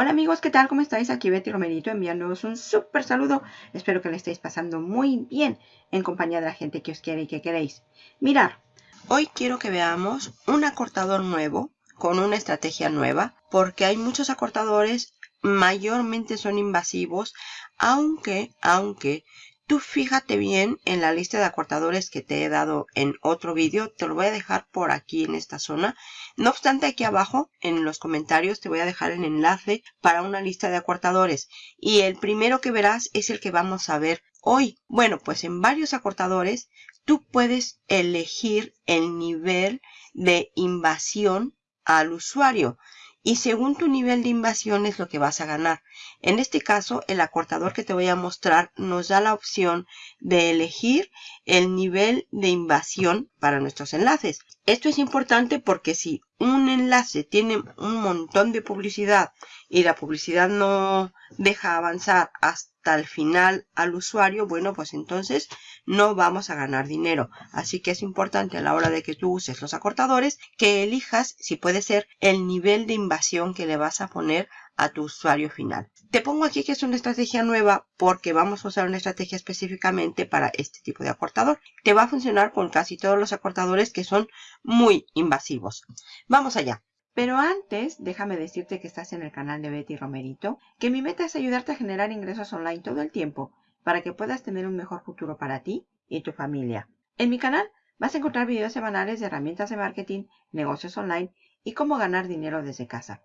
Hola amigos, ¿qué tal? ¿Cómo estáis? Aquí Betty Romerito enviándoos un súper saludo. Espero que le estéis pasando muy bien en compañía de la gente que os quiere y que queréis. Mirar, hoy quiero que veamos un acortador nuevo con una estrategia nueva porque hay muchos acortadores, mayormente son invasivos, aunque, aunque Tú fíjate bien en la lista de acortadores que te he dado en otro vídeo. Te lo voy a dejar por aquí en esta zona. No obstante, aquí abajo en los comentarios te voy a dejar el enlace para una lista de acortadores. Y el primero que verás es el que vamos a ver hoy. Bueno, pues en varios acortadores tú puedes elegir el nivel de invasión al usuario y según tu nivel de invasión es lo que vas a ganar. En este caso, el acortador que te voy a mostrar nos da la opción de elegir el nivel de invasión para nuestros enlaces. Esto es importante porque si un enlace tiene un montón de publicidad y la publicidad no deja avanzar hasta el final al usuario, bueno, pues entonces no vamos a ganar dinero. Así que es importante a la hora de que tú uses los acortadores que elijas, si puede ser, el nivel de invasión que le vas a poner a tu usuario final. Te pongo aquí que es una estrategia nueva porque vamos a usar una estrategia específicamente para este tipo de acortador. Te va a funcionar con casi todos los acortadores que son muy invasivos. Vamos allá. Pero antes, déjame decirte que estás en el canal de Betty Romerito, que mi meta es ayudarte a generar ingresos online todo el tiempo para que puedas tener un mejor futuro para ti y tu familia. En mi canal vas a encontrar videos semanales de herramientas de marketing, negocios online y cómo ganar dinero desde casa.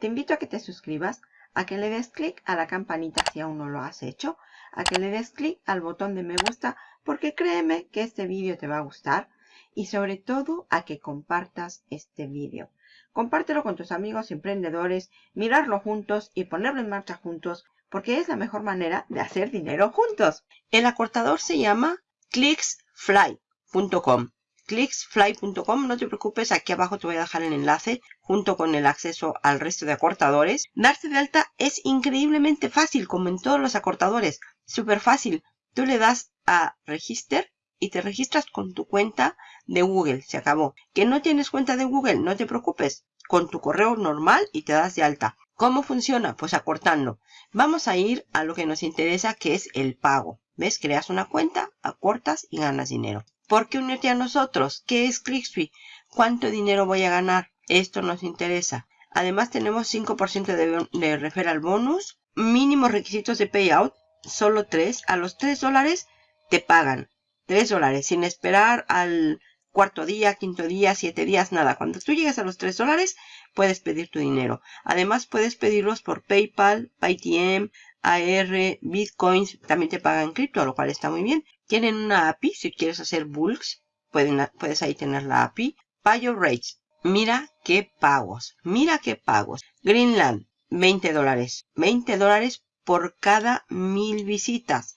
Te invito a que te suscribas, a que le des clic a la campanita si aún no lo has hecho, a que le des clic al botón de me gusta porque créeme que este vídeo te va a gustar y sobre todo a que compartas este vídeo. Compártelo con tus amigos emprendedores, mirarlo juntos y ponerlo en marcha juntos porque es la mejor manera de hacer dinero juntos. El acortador se llama clicksfly.com clicksfly.com, no te preocupes, aquí abajo te voy a dejar el enlace junto con el acceso al resto de acortadores. Darse de alta es increíblemente fácil, como en todos los acortadores, súper fácil. Tú le das a Register y te registras con tu cuenta de Google, se acabó. Que no tienes cuenta de Google, no te preocupes, con tu correo normal y te das de alta. ¿Cómo funciona? Pues acortando. Vamos a ir a lo que nos interesa, que es el pago. ¿Ves? Creas una cuenta, acortas y ganas dinero. ¿Por qué unirte a nosotros? ¿Qué es ClickSuite? ¿Cuánto dinero voy a ganar? Esto nos interesa. Además tenemos 5% de, de referral bonus. Mínimos requisitos de payout. Solo 3. A los 3 dólares te pagan. 3 dólares. Sin esperar al cuarto día, quinto día, siete días, nada. Cuando tú llegues a los 3 dólares, puedes pedir tu dinero. Además, puedes pedirlos por PayPal, Paytm, AR, Bitcoins. También te pagan cripto, lo cual está muy bien. Tienen una API, si quieres hacer bulks, puedes ahí tener la API. Payo Rates, mira qué pagos, mira qué pagos. Greenland, 20 dólares, 20 dólares por cada mil visitas.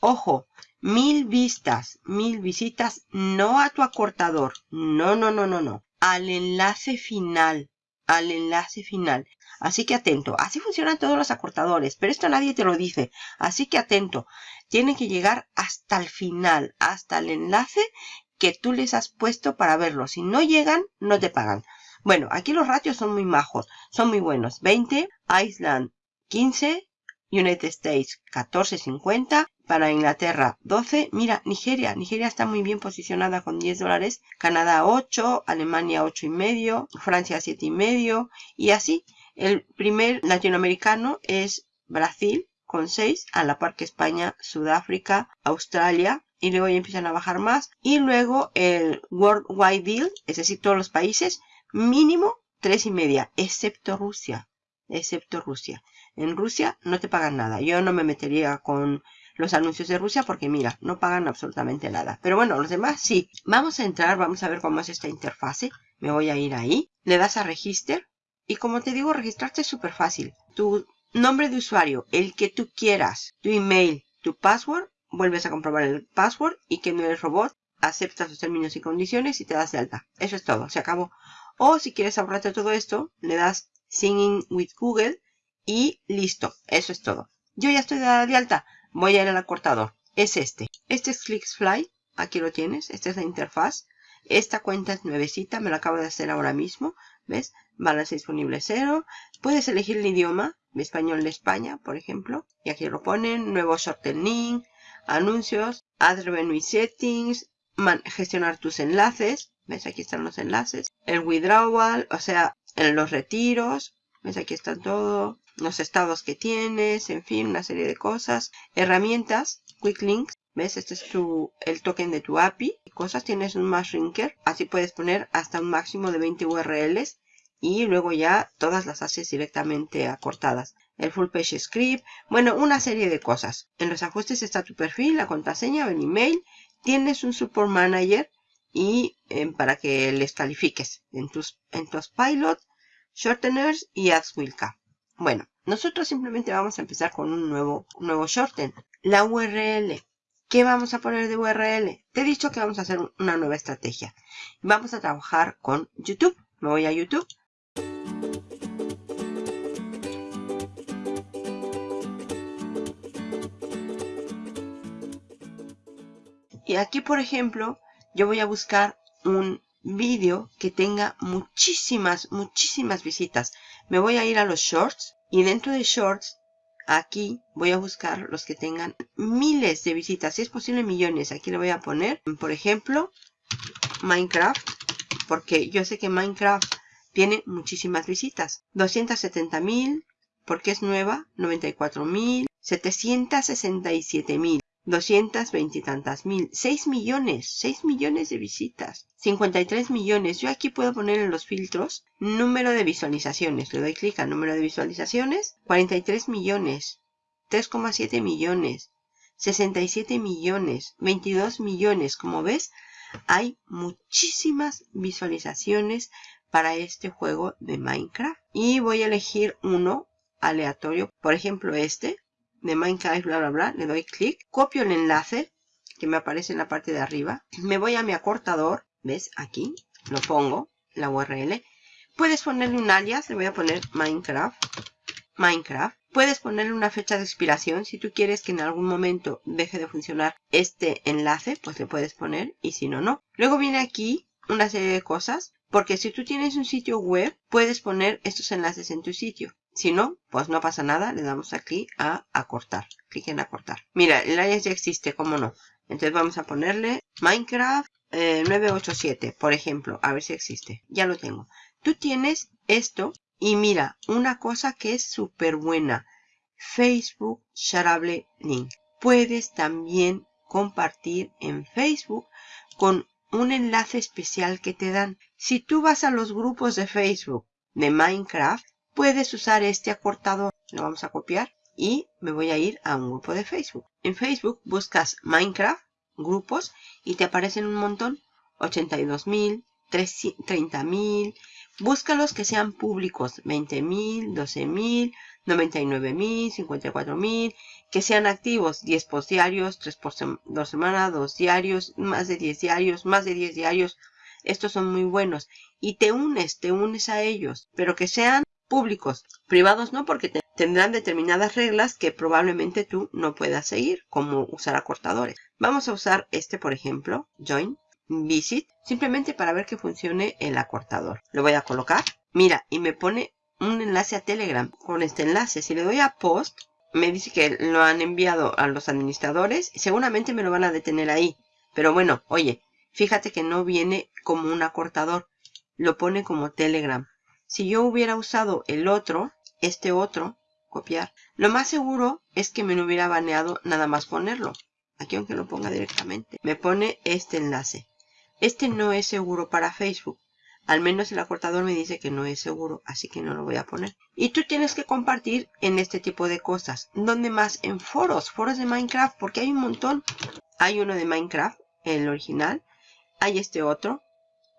Ojo, mil vistas, mil visitas, no a tu acortador, no, no, no, no, no, al enlace final, al enlace final. Así que atento. Así funcionan todos los acortadores, pero esto nadie te lo dice. Así que atento. Tienen que llegar hasta el final, hasta el enlace que tú les has puesto para verlo. Si no llegan, no te pagan. Bueno, aquí los ratios son muy majos, son muy buenos. 20, Iceland 15, United States 14.50, para Inglaterra 12, mira, Nigeria, Nigeria está muy bien posicionada con 10 dólares, Canadá 8, Alemania 8,5, Francia 7,5 y así. El primer latinoamericano es Brasil con 6, a la par que España, Sudáfrica, Australia, y luego ya empiezan a bajar más. Y luego el Worldwide Deal, es decir, todos los países, mínimo tres y media, excepto Rusia, excepto Rusia. En Rusia no te pagan nada. Yo no me metería con los anuncios de Rusia porque mira, no pagan absolutamente nada. Pero bueno, los demás sí. Vamos a entrar, vamos a ver cómo es esta interfase. Me voy a ir ahí. Le das a Register y como te digo, registrarte es súper fácil. Tu nombre de usuario, el que tú quieras, tu email, tu password, vuelves a comprobar el password y que no eres robot, aceptas los términos y condiciones y te das de alta. Eso es todo, se acabó. O si quieres ahorrarte todo esto, le das Singing with Google y listo, eso es todo. Yo ya estoy dada de alta, voy a ir al acortador. Es este. Este es ClicksFly, aquí lo tienes, esta es la interfaz. Esta cuenta es nuevecita, me la acabo de hacer ahora mismo. ¿Ves? balance disponible 0. Puedes elegir el idioma, español de España, por ejemplo. Y aquí lo ponen, nuevo shortening, anuncios, add revenue settings, gestionar tus enlaces. ¿Ves? Aquí están los enlaces. El withdrawal, o sea, en los retiros. ¿Ves? Aquí están todo. Los estados que tienes, en fin, una serie de cosas. Herramientas, quick links. ¿Ves? Este es tu, el token de tu API. Cosas, tienes un más shrinker. Así puedes poner hasta un máximo de 20 URLs. Y luego ya todas las haces directamente acortadas. El full page script. Bueno, una serie de cosas. En los ajustes está tu perfil, la contraseña el email. Tienes un support manager y eh, para que les califiques en tus, en tus pilot, shorteners y ads Wilka. Bueno, nosotros simplemente vamos a empezar con un nuevo, nuevo shorten. La URL. ¿Qué vamos a poner de URL? Te he dicho que vamos a hacer una nueva estrategia. Vamos a trabajar con YouTube. Me voy a YouTube. Y aquí, por ejemplo, yo voy a buscar un vídeo que tenga muchísimas, muchísimas visitas. Me voy a ir a los shorts y dentro de shorts, aquí voy a buscar los que tengan miles de visitas. Si es posible millones. Aquí le voy a poner, por ejemplo, Minecraft. Porque yo sé que Minecraft tiene muchísimas visitas. 270.000 porque es nueva. 94.000. 767.000. 220 y tantas mil, 6 millones, 6 millones de visitas, 53 millones. Yo aquí puedo poner en los filtros número de visualizaciones. Le doy clic a número de visualizaciones, 43 millones, 3,7 millones, 67 millones, 22 millones. Como ves, hay muchísimas visualizaciones para este juego de Minecraft. Y voy a elegir uno aleatorio, por ejemplo este, de Minecraft, bla, bla, bla, le doy clic, copio el enlace que me aparece en la parte de arriba, me voy a mi acortador, ¿ves? Aquí, lo pongo, la URL. Puedes ponerle un alias, le voy a poner Minecraft, Minecraft. Puedes ponerle una fecha de expiración, si tú quieres que en algún momento deje de funcionar este enlace, pues le puedes poner, y si no, no. Luego viene aquí una serie de cosas, porque si tú tienes un sitio web, puedes poner estos enlaces en tu sitio. Si no, pues no pasa nada, le damos aquí a acortar. Clic en acortar. Mira, el alias ya existe, ¿cómo no? Entonces vamos a ponerle Minecraft 987, eh, por ejemplo, a ver si existe. Ya lo tengo. Tú tienes esto y mira, una cosa que es súper buena. Facebook Shareable Link. Puedes también compartir en Facebook con un enlace especial que te dan. Si tú vas a los grupos de Facebook de Minecraft, puedes usar este acortador. Lo vamos a copiar y me voy a ir a un grupo de Facebook. En Facebook buscas Minecraft, grupos, y te aparecen un montón. 82.000, 30.000. Búscalos que sean públicos. 20.000, 12.000, 99.000, 54.000. Que sean activos. 10 post diarios, 3 por 2 semanas, 2 diarios, más de 10 diarios, más de 10 diarios. Estos son muy buenos. Y te unes, te unes a ellos. Pero que sean públicos. Privados no, porque tendrán determinadas reglas que probablemente tú no puedas seguir, como usar acortadores. Vamos a usar este, por ejemplo, Join, Visit, simplemente para ver que funcione el acortador. Lo voy a colocar. Mira, y me pone un enlace a Telegram con este enlace. Si le doy a Post, me dice que lo han enviado a los administradores y seguramente me lo van a detener ahí. Pero bueno, oye, fíjate que no viene como un acortador, lo pone como Telegram. Si yo hubiera usado el otro, este otro, copiar, lo más seguro es que me lo hubiera baneado nada más ponerlo. Aquí aunque lo ponga directamente. Me pone este enlace. Este no es seguro para Facebook. Al menos el acortador me dice que no es seguro, así que no lo voy a poner. Y tú tienes que compartir en este tipo de cosas. ¿Dónde más? En foros, foros de Minecraft, porque hay un montón. Hay uno de Minecraft, el original. Hay este otro,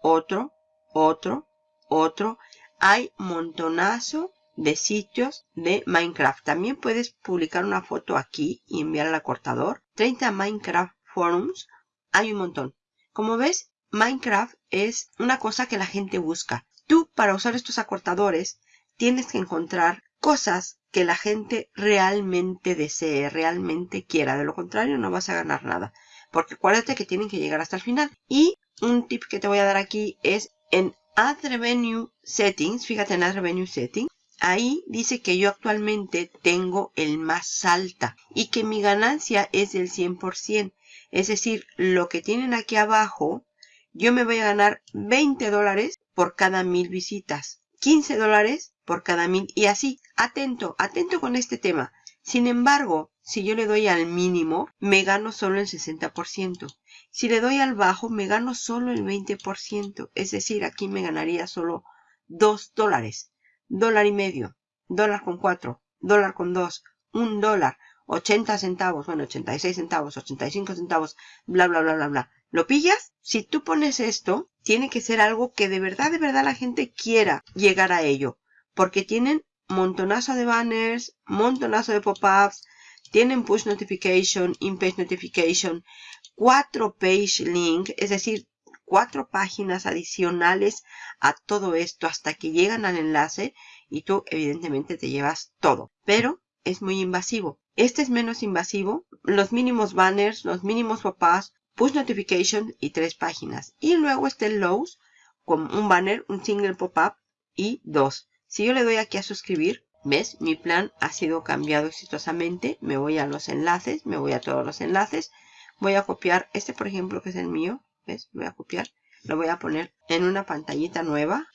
otro, otro, otro hay montonazo de sitios de Minecraft. También puedes publicar una foto aquí y enviar al acortador. 30 Minecraft Forums. Hay un montón. Como ves, Minecraft es una cosa que la gente busca. Tú, para usar estos acortadores, tienes que encontrar cosas que la gente realmente desee, realmente quiera. De lo contrario, no vas a ganar nada. Porque acuérdate que tienen que llegar hasta el final. Y un tip que te voy a dar aquí es en Add Revenue Settings, fíjate en Add Revenue Settings, ahí dice que yo actualmente tengo el más alta y que mi ganancia es del 100%. Es decir, lo que tienen aquí abajo, yo me voy a ganar 20 dólares por cada mil visitas, 15 dólares por cada mil y así. Atento, atento con este tema. Sin embargo, si yo le doy al mínimo, me gano solo el 60%. Si le doy al bajo, me gano solo el 20%. Es decir, aquí me ganaría solo 2 dólares dólar y medio, dólar con cuatro, dólar con dos, un dólar, 80 centavos, bueno, 86 centavos, 85 centavos, bla, bla, bla, bla, bla. ¿Lo pillas? Si tú pones esto, tiene que ser algo que de verdad, de verdad la gente quiera llegar a ello. Porque tienen montonazo de banners, montonazo de pop-ups, tienen push notification, in-page notification, cuatro page link, es decir, cuatro páginas adicionales a todo esto hasta que llegan al enlace y tú evidentemente te llevas todo. Pero es muy invasivo. Este es menos invasivo. Los mínimos banners, los mínimos papás, push notification y tres páginas. Y luego está el Lows con un banner, un single pop-up y dos. Si yo le doy aquí a suscribir, ¿ves? Mi plan ha sido cambiado exitosamente. Me voy a los enlaces, me voy a todos los enlaces. Voy a copiar este, por ejemplo, que es el mío. ¿Ves? Voy a copiar. Lo voy a poner en una pantallita nueva.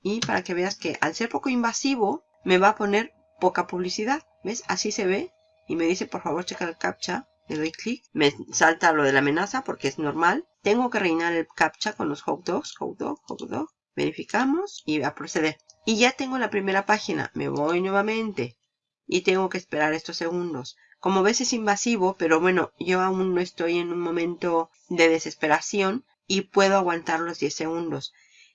Y para que veas que al ser poco invasivo, me va a poner poca publicidad. ¿Ves? Así se ve. Y me dice, por favor, checa el captcha. Le doy clic. Me salta lo de la amenaza porque es normal. Tengo que rellenar el captcha con los hot dogs. Hot dog, hot dog. Verificamos y a proceder. Y ya tengo la primera página. Me voy nuevamente. Y tengo que esperar estos segundos. Como ves es invasivo, pero bueno, yo aún no estoy en un momento de desesperación y puedo aguantar los 10 segundos.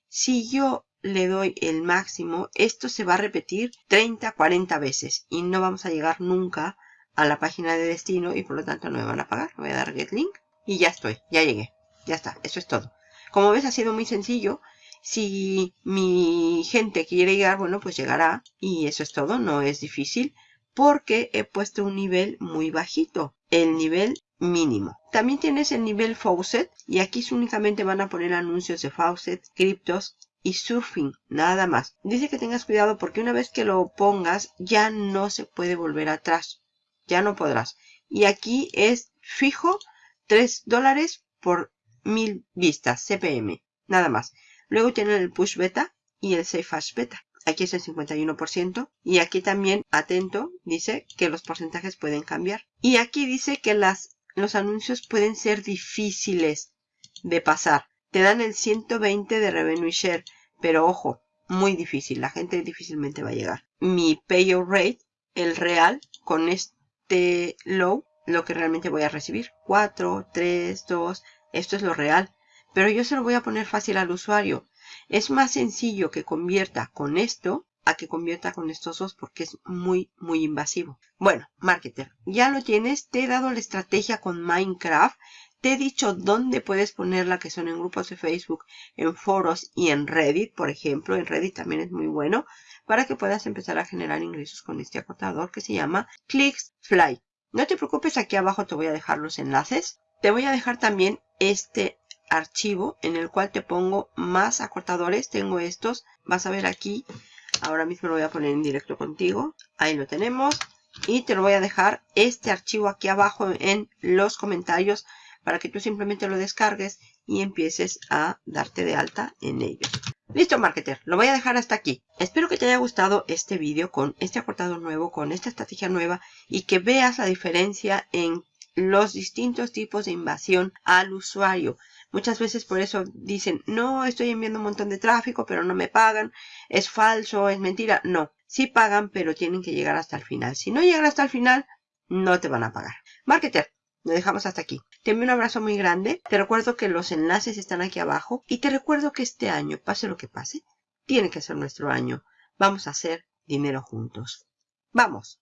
Si yo le doy el máximo, esto se va a repetir 30, 40 veces y no vamos a llegar nunca a la página de destino y por lo tanto no me van a pagar. Voy a dar get link y ya estoy, ya llegué. Ya está, eso es todo. Como ves ha sido muy sencillo. Si mi gente quiere llegar, bueno, pues llegará y eso es todo, no es difícil porque he puesto un nivel muy bajito, el nivel mínimo. También tienes el nivel Faucet y aquí únicamente van a poner anuncios de Faucet, criptos y surfing, nada más. Dice que tengas cuidado porque una vez que lo pongas ya no se puede volver atrás, ya no podrás. Y aquí es fijo 3 dólares por mil vistas, CPM, nada más. Luego tienen el push beta y el safe hash beta. Aquí es el 51%. Y aquí también, atento, dice que los porcentajes pueden cambiar. Y aquí dice que las, los anuncios pueden ser difíciles de pasar. Te dan el 120 de revenue share. Pero ojo, muy difícil. La gente difícilmente va a llegar. Mi payout rate, el real, con este low, lo que realmente voy a recibir. 4, 3, 2. Esto es lo real. Pero yo se lo voy a poner fácil al usuario. Es más sencillo que convierta con esto a que convierta con estos dos porque es muy, muy invasivo. Bueno, marketer, ya lo tienes. Te he dado la estrategia con Minecraft. Te he dicho dónde puedes ponerla, que son en grupos de Facebook, en foros y en Reddit, por ejemplo. En Reddit también es muy bueno para que puedas empezar a generar ingresos con este acortador que se llama ClicksFly. No te preocupes, aquí abajo te voy a dejar los enlaces. Te voy a dejar también este archivo en el cual te pongo más acortadores. Tengo estos. Vas a ver aquí. Ahora mismo lo voy a poner en directo contigo. Ahí lo tenemos. Y te lo voy a dejar este archivo aquí abajo en los comentarios para que tú simplemente lo descargues y empieces a darte de alta en ello. Listo, marketer. Lo voy a dejar hasta aquí. Espero que te haya gustado este vídeo con este acortador nuevo, con esta estrategia nueva y que veas la diferencia en los distintos tipos de invasión al usuario. Muchas veces por eso dicen, no, estoy enviando un montón de tráfico, pero no me pagan, es falso, es mentira. No, sí pagan, pero tienen que llegar hasta el final. Si no llegan hasta el final, no te van a pagar. Marketer, lo dejamos hasta aquí. Te envío un abrazo muy grande. Te recuerdo que los enlaces están aquí abajo. Y te recuerdo que este año, pase lo que pase, tiene que ser nuestro año. Vamos a hacer dinero juntos. ¡Vamos!